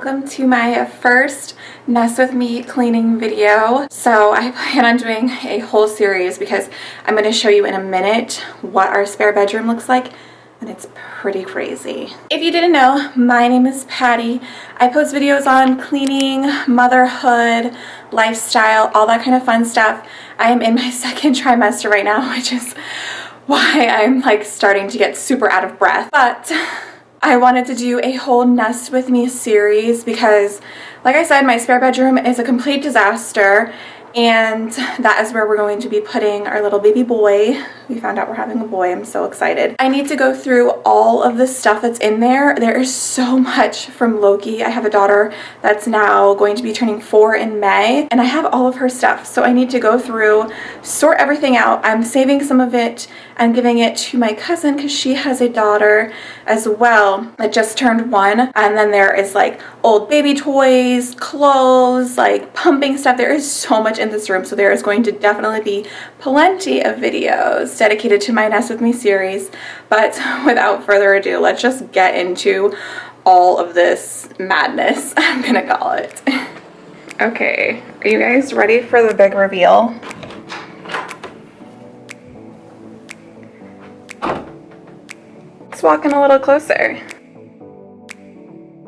Welcome to my first Nest With Me cleaning video. So I plan on doing a whole series because I'm going to show you in a minute what our spare bedroom looks like and it's pretty crazy. If you didn't know, my name is Patty. I post videos on cleaning, motherhood, lifestyle, all that kind of fun stuff. I am in my second trimester right now, which is why I'm like starting to get super out of breath. But I wanted to do a whole Nest With Me series because, like I said, my spare bedroom is a complete disaster and that is where we're going to be putting our little baby boy. We found out we're having a boy. I'm so excited. I need to go through all of the stuff that's in there. There is so much from Loki. I have a daughter that's now going to be turning four in May and I have all of her stuff. So I need to go through, sort everything out. I'm saving some of it I'm giving it to my cousin because she has a daughter as well that just turned one. And then there is like old baby toys, clothes, like pumping stuff. There is so much in this room. So there is going to definitely be plenty of videos dedicated to my Nest With Me series. But without further ado, let's just get into all of this madness, I'm gonna call it. okay, are you guys ready for the big reveal? Let's walk in a little closer.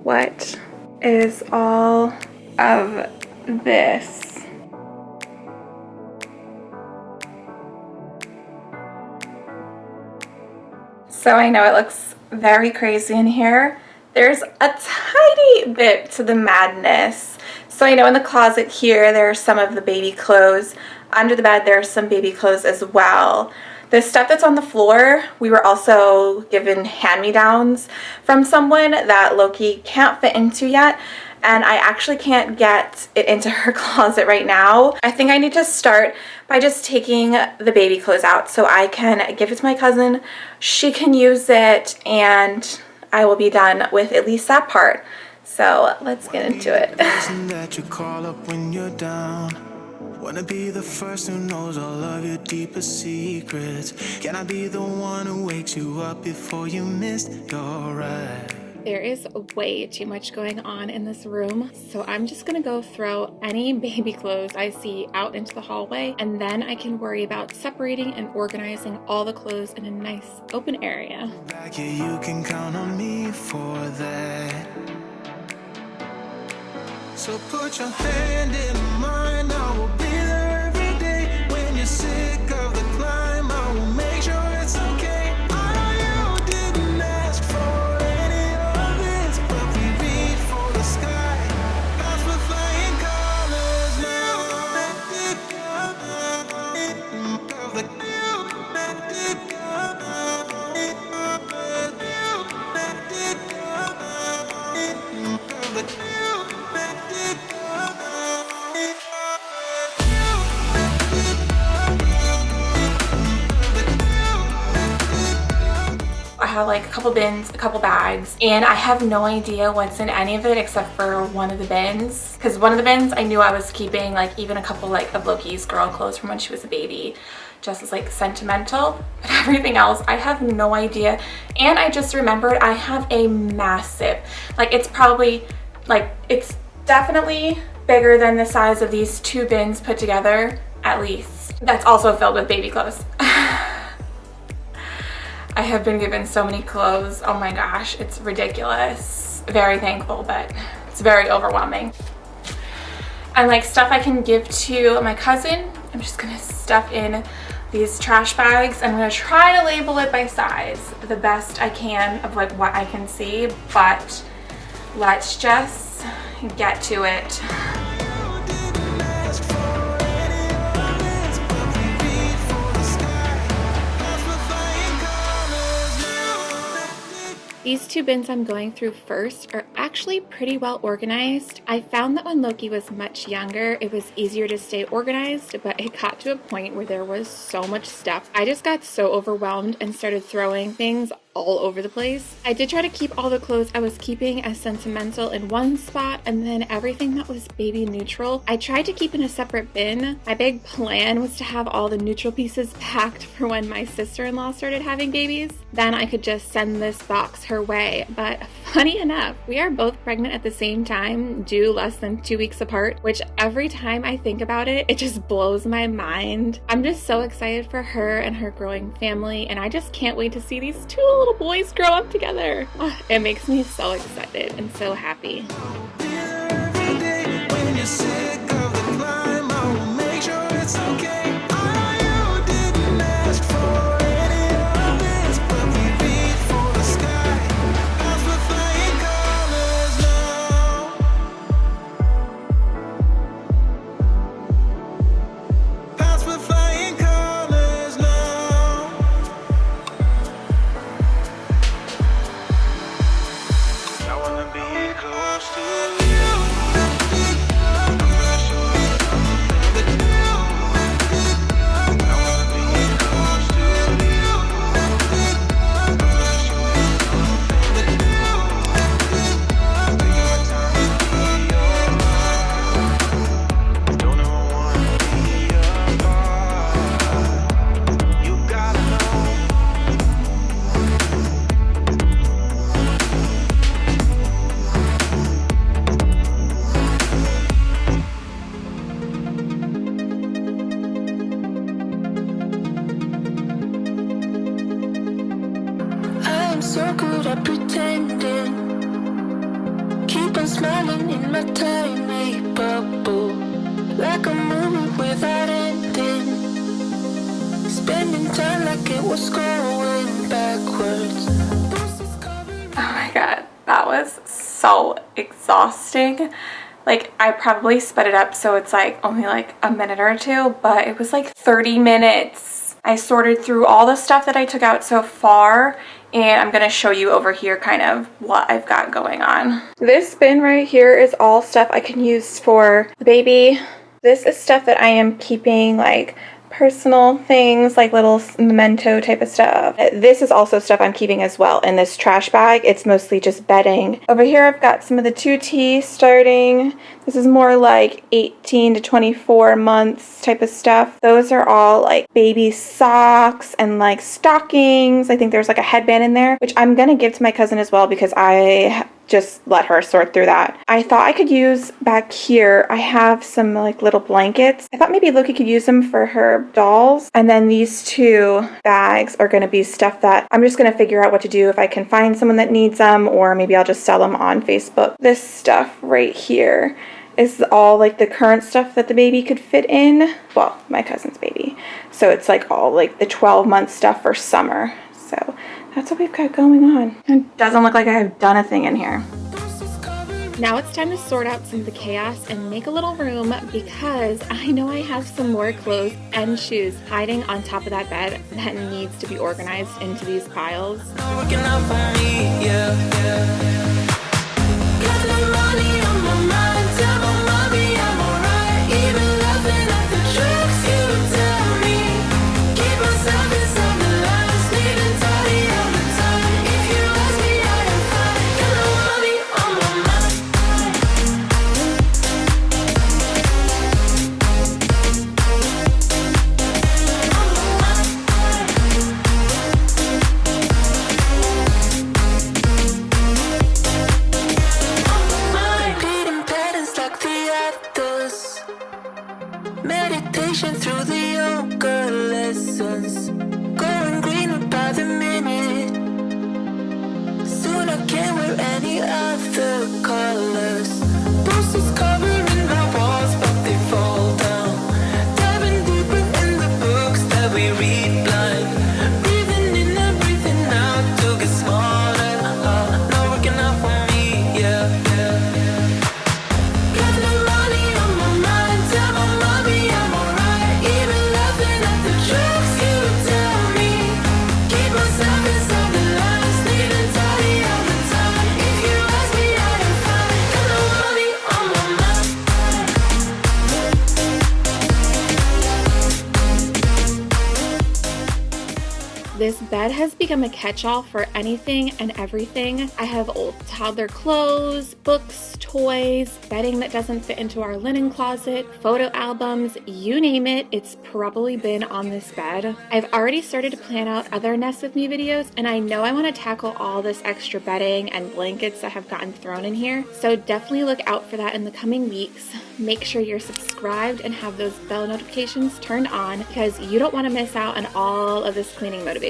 What is all of this? So I know it looks very crazy in here. There's a tiny bit to the madness. So I know in the closet here, there are some of the baby clothes. Under the bed, there's some baby clothes as well. The stuff that's on the floor, we were also given hand-me-downs from someone that Loki can't fit into yet and I actually can't get it into her closet right now. I think I need to start by just taking the baby clothes out so I can give it to my cousin. She can use it and I will be done with at least that part. So let's get into it. Wanna be the first who knows all of your deepest secrets Can I be the one who wakes you up before you missed your ride? There is way too much going on in this room, so I'm just gonna go throw any baby clothes I see out into the hallway, and then I can worry about separating and organizing all the clothes in a nice open area. So put your hand in mine, like a couple bins, a couple bags, and I have no idea what's in any of it except for one of the bins. Because one of the bins I knew I was keeping like even a couple like of Loki's girl clothes from when she was a baby just as like sentimental. But everything else I have no idea. And I just remembered I have a massive like it's probably like it's definitely bigger than the size of these two bins put together at least. That's also filled with baby clothes I have been given so many clothes. Oh my gosh, it's ridiculous. Very thankful, but it's very overwhelming. And like stuff I can give to my cousin, I'm just gonna stuff in these trash bags. I'm gonna try to label it by size the best I can of like what I can see, but let's just get to it. These two bins I'm going through first are actually pretty well organized. I found that when Loki was much younger, it was easier to stay organized, but it got to a point where there was so much stuff. I just got so overwhelmed and started throwing things all over the place. I did try to keep all the clothes I was keeping as sentimental in one spot and then everything that was baby neutral, I tried to keep in a separate bin. My big plan was to have all the neutral pieces packed for when my sister-in-law started having babies. Then I could just send this box her way. But funny enough, we are both pregnant at the same time, due less than two weeks apart, which every time I think about it, it just blows my mind. I'm just so excited for her and her growing family, and I just can't wait to see these two little boys grow up together. It makes me so excited and so happy. It was going backwards Oh my god, that was so exhausting like I probably sped it up so it's like only like a minute or two but it was like 30 minutes I sorted through all the stuff that I took out so far and I'm going to show you over here kind of what I've got going on. This bin right here is all stuff I can use for the baby. This is stuff that I am keeping like personal things like little memento type of stuff. Uh, this is also stuff I'm keeping as well in this trash bag. It's mostly just bedding. Over here I've got some of the 2T starting. This is more like 18 to 24 months type of stuff. Those are all like baby socks and like stockings. I think there's like a headband in there, which I'm gonna give to my cousin as well because I just let her sort through that. I thought I could use back here, I have some like little blankets. I thought maybe Loki could use them for her dolls. And then these two bags are going to be stuff that I'm just going to figure out what to do if I can find someone that needs them or maybe I'll just sell them on Facebook. This stuff right here is all like the current stuff that the baby could fit in. Well, my cousin's baby. So it's like all like the 12 month stuff for summer. So that's what we've got going on. It doesn't look like I've done a thing in here. Now it's time to sort out some of the chaos and make a little room because I know I have some more clothes and shoes hiding on top of that bed that needs to be organized into these piles. practice Meditation through the yoga lessons. Going green by the minute Soon I can't wear any other colors. This bed has become a catch-all for anything and everything. I have old toddler clothes, books, toys, bedding that doesn't fit into our linen closet, photo albums, you name it, it's probably been on this bed. I've already started to plan out other Nest With Me videos and I know I want to tackle all this extra bedding and blankets that have gotten thrown in here. So definitely look out for that in the coming weeks. Make sure you're subscribed and have those bell notifications turned on because you don't want to miss out on all of this cleaning motivation.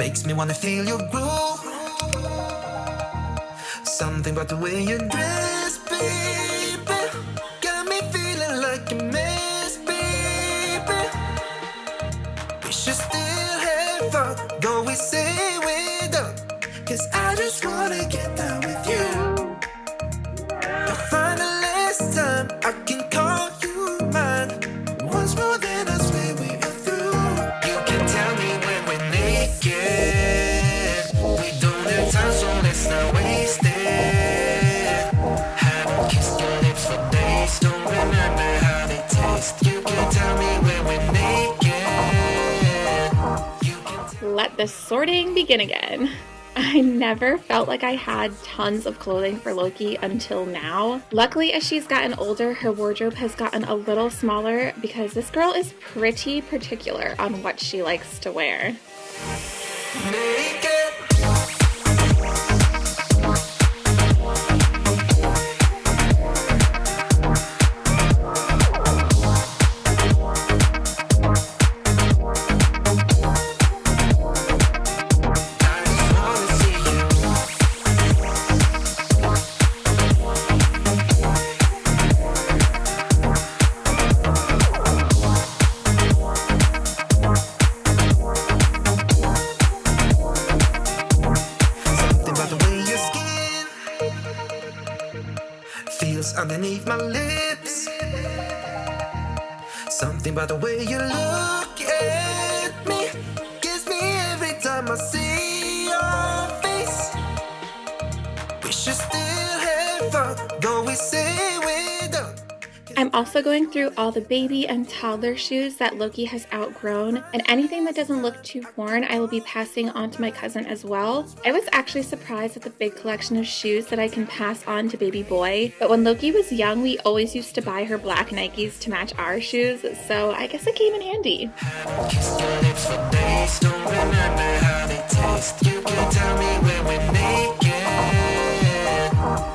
makes me wanna feel your groove. Something about the way you dress, baby, got me feeling like a mess, baby. We should still have fun, go we say we're done. Cause I just wanna get down with you. The sorting begin again. I never felt like I had tons of clothing for Loki until now. Luckily, as she's gotten older, her wardrobe has gotten a little smaller because this girl is pretty particular on what she likes to wear. Every time I'm also going through all the baby and toddler shoes that Loki has outgrown, and anything that doesn't look too worn, I will be passing on to my cousin as well. I was actually surprised at the big collection of shoes that I can pass on to baby boy, but when Loki was young, we always used to buy her black Nikes to match our shoes, so I guess it came in handy.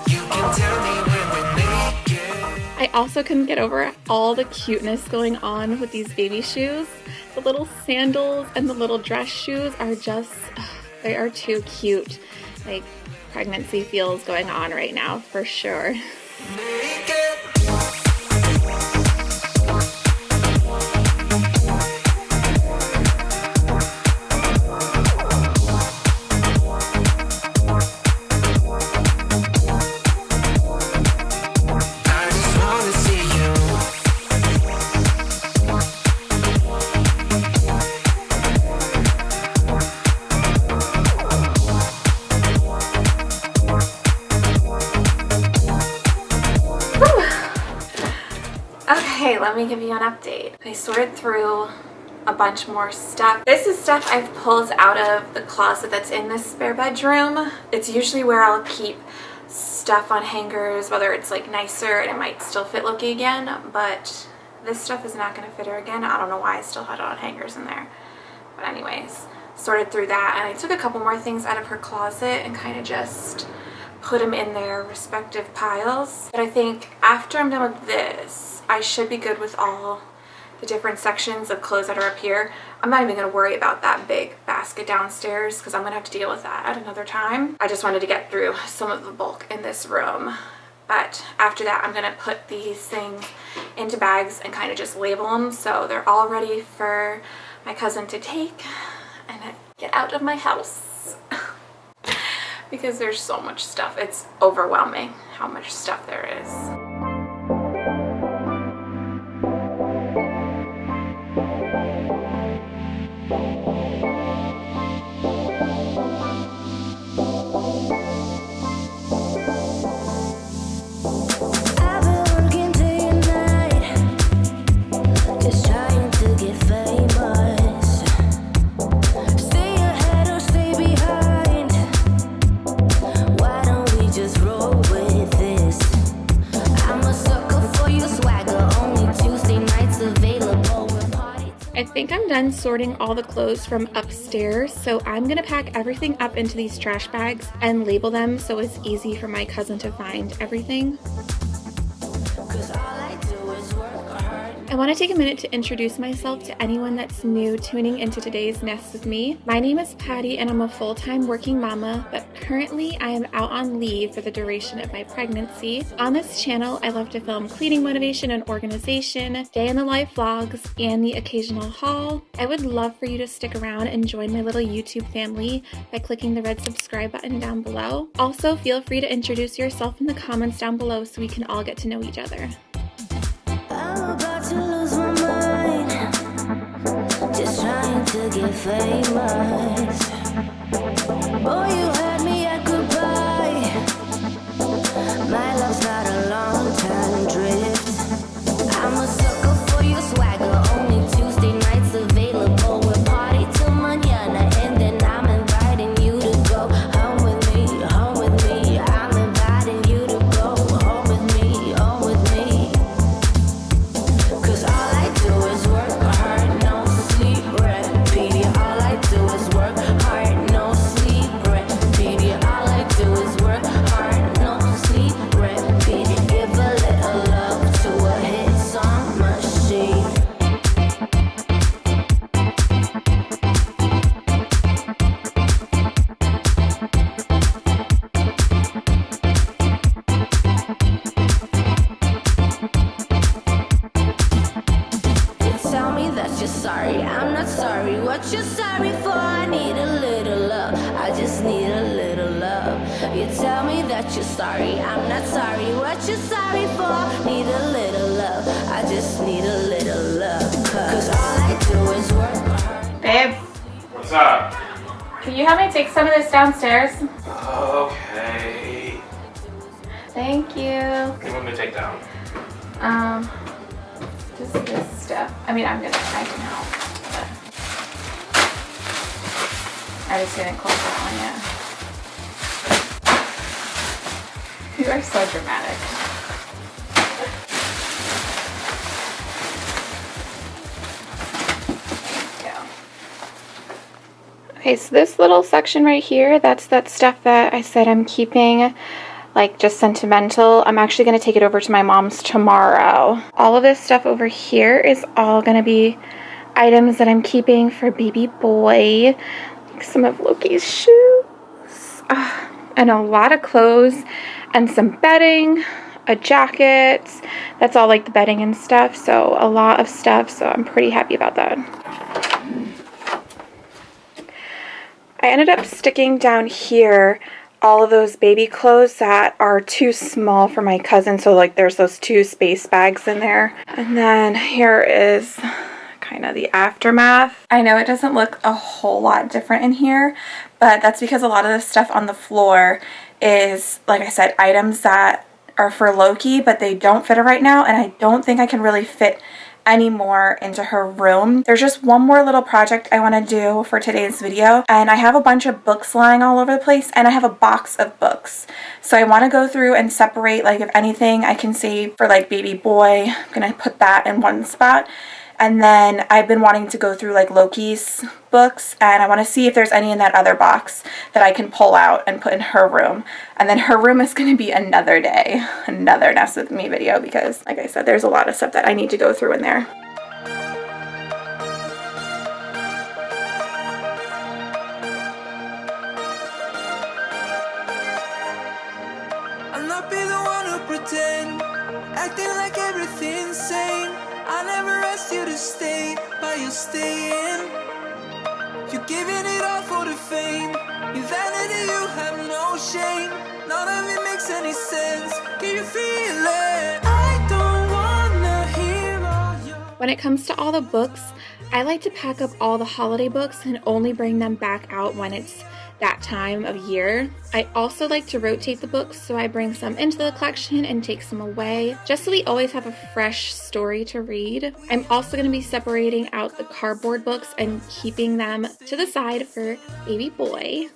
You can tell me I also couldn't get over all the cuteness going on with these baby shoes. The little sandals and the little dress shoes are just, they are too cute. Like pregnancy feels going on right now for sure. Give you an update. I sorted through a bunch more stuff. This is stuff I've pulled out of the closet that's in this spare bedroom. It's usually where I'll keep stuff on hangers, whether it's like nicer and it might still fit Loki again, but this stuff is not gonna fit her again. I don't know why I still had it on hangers in there. But anyways, sorted through that and I took a couple more things out of her closet and kind of just put them in their respective piles. But I think after I'm done with this, I should be good with all the different sections of clothes that are up here. I'm not even going to worry about that big basket downstairs because I'm going to have to deal with that at another time. I just wanted to get through some of the bulk in this room. But after that, I'm going to put these things into bags and kind of just label them so they're all ready for my cousin to take. And get out of my house because there's so much stuff. It's overwhelming how much stuff there is. Think I'm done sorting all the clothes from upstairs, so I'm gonna pack everything up into these trash bags and label them so it's easy for my cousin to find everything. I want to take a minute to introduce myself to anyone that's new tuning into today's Nest with me. My name is Patty and I'm a full-time working mama, but currently I am out on leave for the duration of my pregnancy. On this channel, I love to film cleaning motivation and organization, day in the life vlogs, and the occasional haul. I would love for you to stick around and join my little YouTube family by clicking the red subscribe button down below. Also, feel free to introduce yourself in the comments down below so we can all get to know each other. To get famous. Boy, you Can you help me take some of this downstairs? Okay. Thank you. What do you want me to take down? Um, just this stuff. I mean, I'm gonna, I can help, but I just didn't close that one yet. You are so dramatic. Okay, so this little section right here, that's that stuff that I said I'm keeping like just sentimental. I'm actually going to take it over to my mom's tomorrow. All of this stuff over here is all going to be items that I'm keeping for baby boy. Like some of Loki's shoes. Uh, and a lot of clothes and some bedding, a jacket. That's all like the bedding and stuff. So a lot of stuff. So I'm pretty happy about that. I ended up sticking down here all of those baby clothes that are too small for my cousin. So like there's those two space bags in there. And then here is kind of the aftermath. I know it doesn't look a whole lot different in here, but that's because a lot of the stuff on the floor is, like I said, items that are for Loki, but they don't fit her right now. And I don't think I can really fit anymore into her room. There's just one more little project I want to do for today's video and I have a bunch of books lying all over the place and I have a box of books. So I want to go through and separate like if anything I can save for like baby boy. I'm going to put that in one spot and then I've been wanting to go through like Loki's books and I want to see if there's any in that other box that I can pull out and put in her room. And then her room is going to be another day, another Nest With Me video because like I said, there's a lot of stuff that I need to go through in there. staying. Giving it all for the fame. Vanity, you have no shame. None of it makes any sense. Can you feel it? When it comes to all the books, I like to pack up all the holiday books and only bring them back out when it's that time of year. I also like to rotate the books, so I bring some into the collection and take some away, just so we always have a fresh story to read. I'm also going to be separating out the cardboard books and keeping them to the side for baby boy.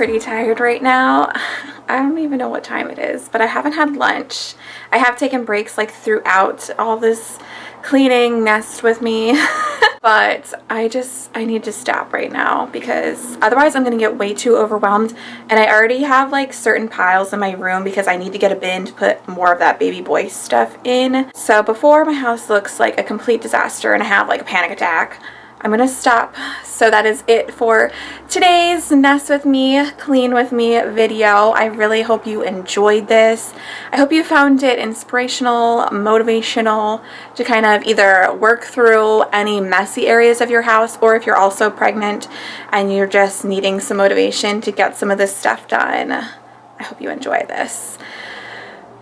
Pretty tired right now. I don't even know what time it is, but I haven't had lunch. I have taken breaks like throughout all this cleaning nest with me, but I just, I need to stop right now because otherwise I'm gonna get way too overwhelmed. And I already have like certain piles in my room because I need to get a bin to put more of that baby boy stuff in. So before my house looks like a complete disaster and I have like a panic attack, I'm gonna stop. So that is it for today's Nest with Me, Clean with Me video. I really hope you enjoyed this. I hope you found it inspirational, motivational to kind of either work through any messy areas of your house or if you're also pregnant and you're just needing some motivation to get some of this stuff done. I hope you enjoy this.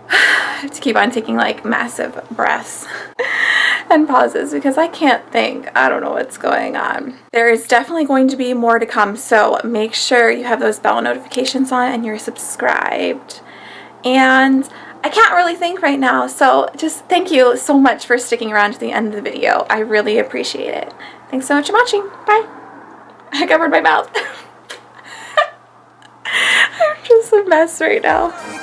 To keep on taking like massive breaths and pauses because I can't think. I don't know what's going on. There is definitely going to be more to come, so make sure you have those bell notifications on and you're subscribed. And I can't really think right now, so just thank you so much for sticking around to the end of the video. I really appreciate it. Thanks so much for watching. Bye. I covered my mouth. I'm just a mess right now.